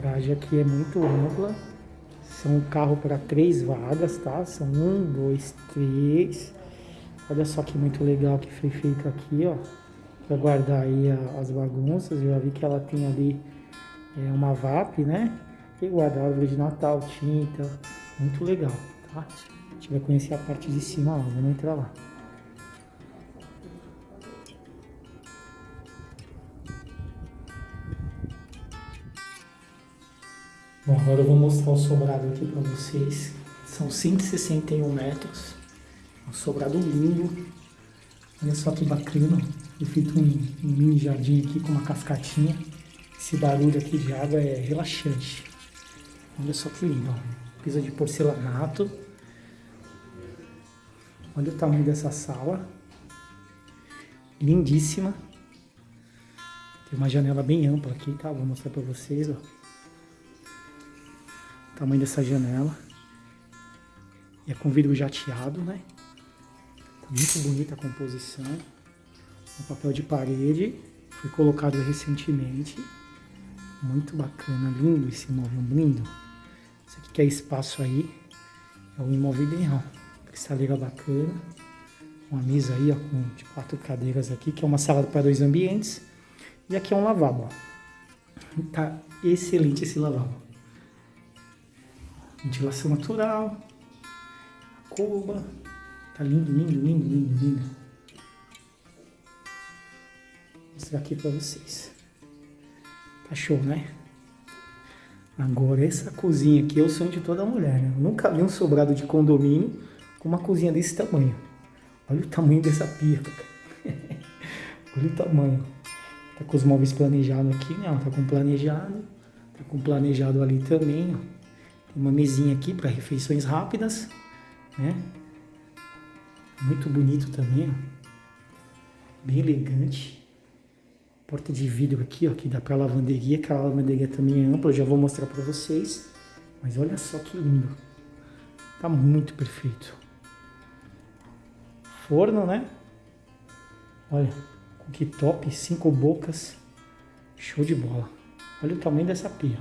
garagem aqui é muito ampla. São carro para três vagas, tá? São um, dois, três. Olha só que muito legal que foi feito aqui, ó. Para guardar aí a, as bagunças. Eu já vi que ela tem ali é, uma VAP, né? E guardar árvore de Natal, tinta. Muito legal, tá? A gente vai conhecer a parte de cima lá, vamos entrar lá. Bom, agora eu vou mostrar o sobrado aqui para vocês. São 161 metros. Um sobrado lindo. Olha só que bacana. Eu fiz um, um mini jardim aqui com uma cascatinha. Esse barulho aqui de água é relaxante. Olha só que lindo. Ó. Piso de porcelanato. Olha o tamanho dessa sala. Lindíssima. Tem uma janela bem ampla aqui, tá? Vou mostrar para vocês, ó tamanho dessa janela. E é com vidro jateado, né? Tá muito bonita a composição. O papel de parede foi colocado recentemente. Muito bacana, lindo esse imóvel, lindo. Isso aqui que é espaço aí, é um imóvel ideal. Cristaleira bacana. Uma mesa aí, ó, com de quatro cadeiras aqui, que é uma sala para dois ambientes. E aqui é um lavabo, ó. Tá excelente esse lavabo ventilação natural, a cuba, tá lindo, lindo, lindo, lindo, lindo. Vou mostrar aqui para vocês. Tá show, né? Agora essa cozinha aqui é o sonho de toda mulher, né? Nunca vi um sobrado de condomínio com uma cozinha desse tamanho. Olha o tamanho dessa pia, Olha o tamanho. Tá com os móveis planejados aqui, né? Tá com planejado. Tá com planejado ali também, ó uma mesinha aqui para refeições rápidas, né? Muito bonito também, ó. Bem elegante. Porta de vidro aqui, ó, que dá para lavanderia, que a lavanderia também é ampla, eu já vou mostrar para vocês. Mas olha só que lindo. Tá muito perfeito. Forno, né? Olha, que top, cinco bocas. Show de bola. Olha o tamanho dessa pia.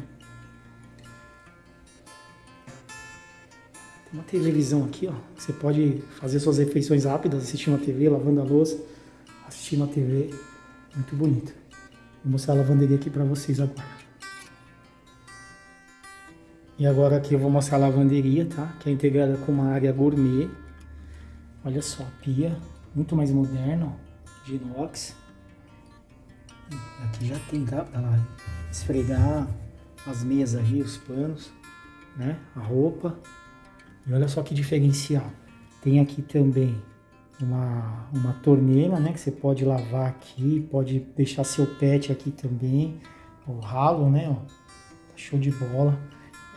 Uma televisão aqui, ó. Você pode fazer suas refeições rápidas, assistindo a TV, lavando a louça, assistindo a TV. Muito bonito. Vou mostrar a lavanderia aqui para vocês agora. E agora aqui eu vou mostrar a lavanderia, tá? Que é integrada com uma área gourmet. Olha só, a pia, muito mais moderna, ó, de inox. Aqui já tem, tá? Pra esfregar as meias aí, os panos, né? A roupa. E olha só que diferencial. Tem aqui também uma, uma torneira, né? Que você pode lavar aqui, pode deixar seu pet aqui também. O ralo, né? Ó, tá show de bola.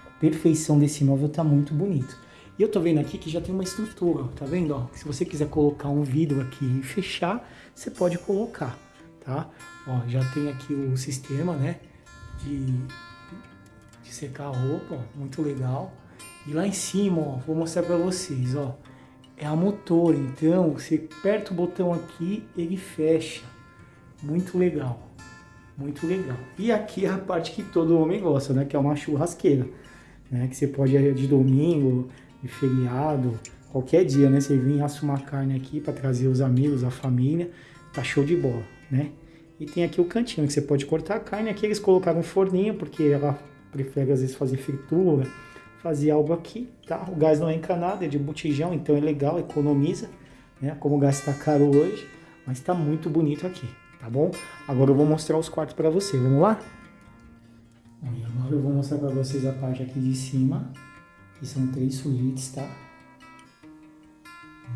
A perfeição desse móvel tá muito bonito. E eu tô vendo aqui que já tem uma estrutura, tá vendo? Ó, se você quiser colocar um vidro aqui e fechar, você pode colocar, tá? Ó, já tem aqui o sistema, né? De, de secar a roupa, ó, muito legal. E lá em cima, ó, vou mostrar para vocês, ó. É a motor, então você aperta o botão aqui, ele fecha. Muito legal. Muito legal. E aqui é a parte que todo homem gosta, né? Que é uma churrasqueira. Né? Que você pode ir de domingo, de feriado, qualquer dia, né? Você vem assar uma carne aqui para trazer os amigos, a família. Tá show de bola, né? E tem aqui o cantinho que você pode cortar a carne. Aqui eles colocaram um forninho, porque ela prefere às vezes fazer fritura fazer algo aqui, tá? O gás não é encanado, é de botijão, então é legal, economiza, né? Como o gás está caro hoje, mas está muito bonito aqui, tá bom? Agora eu vou mostrar os quartos para você, vamos lá? Agora eu vou mostrar para vocês a parte aqui de cima, que são três suítes, tá?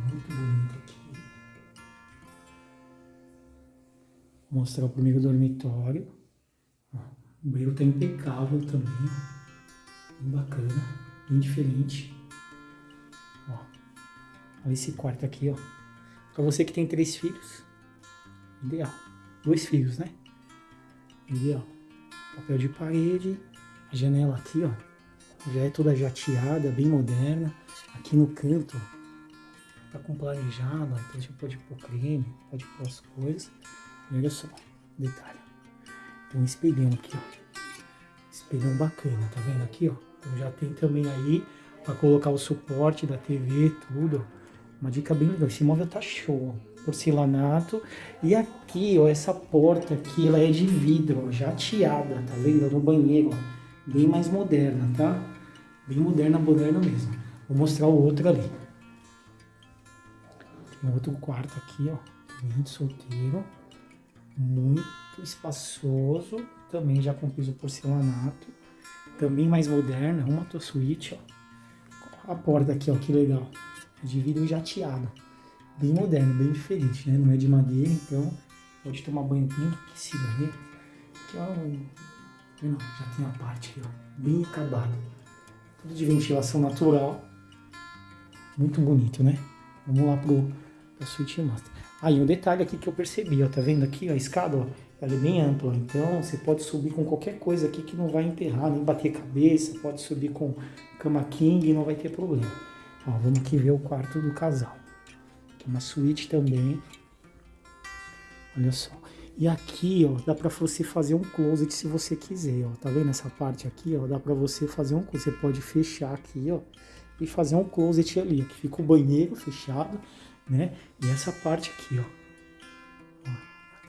Muito bonito aqui. Vou mostrar o primeiro dormitório. O banheiro tá impecável também, Bem bacana, bem diferente. Ó, olha esse quarto aqui, ó. Pra você que tem três filhos, ideal. Dois filhos, né? Ideal. Papel de parede, a janela aqui, ó. Já é toda jateada, bem moderna. Aqui no canto, tá com planejado, ó. então você pode pôr creme, pode pôr as coisas. E olha só, detalhe. Tem um espelhão aqui, ó Espelhão bacana, tá vendo aqui, ó? Então já tem também aí para colocar o suporte da TV, tudo. Uma dica bem legal. Esse móvel tá show, ó. Porcelanato. E aqui, ó, essa porta aqui, ela é de vidro, ó, jateada, tá vendo? No banheiro, ó. Bem mais moderna, tá? Bem moderna, moderna mesmo. Vou mostrar o outro ali. Tem outro quarto aqui, ó. Muito solteiro. Muito espaçoso. Também já com piso porcelanato. Também mais moderna. Uma suíte, ó. A porta aqui, ó. Que legal. De vidro jateado. Bem moderno, bem diferente, né? Não é de madeira, então pode tomar banho bem aquecido ali. Aqui, ó. Não, já tem a parte aqui, ó. Bem acabada. Tudo de ventilação natural. Muito bonito, né? Vamos lá pro, pra suíte master. Aí, um detalhe aqui que eu percebi, ó. Tá vendo aqui a escada, ó? Ela é bem ampla, então você pode subir com qualquer coisa aqui que não vai enterrar, nem bater cabeça. Pode subir com cama king e não vai ter problema. Ó, vamos aqui ver o quarto do casal. Aqui uma suíte também. Olha só. E aqui, ó, dá pra você fazer um closet se você quiser, ó. Tá vendo essa parte aqui, ó? Dá pra você fazer um Você pode fechar aqui, ó. E fazer um closet ali. Fica o banheiro fechado, né? E essa parte aqui, ó.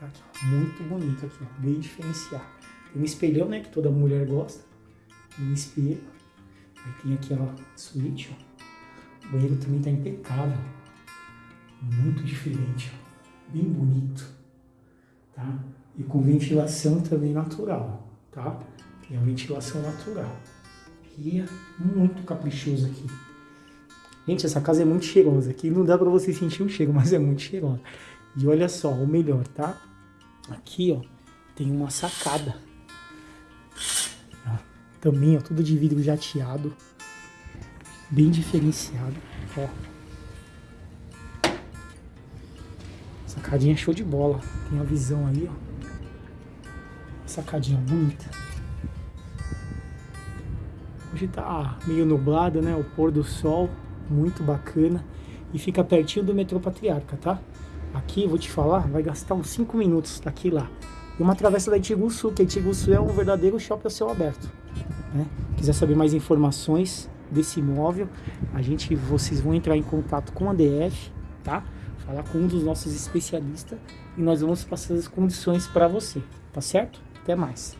Ó aqui, ó. Muito bonito aqui, ó. Bem diferenciado. Tem um espelhão, né? Que toda mulher gosta. Um espelho. Aí tem aqui a suíte, ó. O banheiro também tá impecável. Muito diferente, ó. Bem bonito, tá? E com ventilação também natural, tá? Tem a ventilação natural. E é muito caprichoso aqui. Gente, essa casa é muito cheirosa. Aqui não dá pra você sentir o cheiro, mas é muito cheirosa. E olha só, o melhor, tá? Aqui, ó, tem uma sacada. Também, ó, tudo de vidro jateado bem diferenciado. Ó. Sacadinha show de bola. Tem a visão aí, ó. Sacadinha bonita. Hoje tá meio nublado, né? O pôr do sol, muito bacana. E fica pertinho do metrô Patriarca, tá? Aqui, vou te falar, vai gastar uns 5 minutos daqui lá. E uma travessa da Itiguçu, que Itiguçu é um verdadeiro shopping a céu aberto. Né? Quiser saber mais informações, desse imóvel, a gente, vocês vão entrar em contato com a DF, tá? Falar com um dos nossos especialistas e nós vamos passar as condições para você, tá certo? Até mais.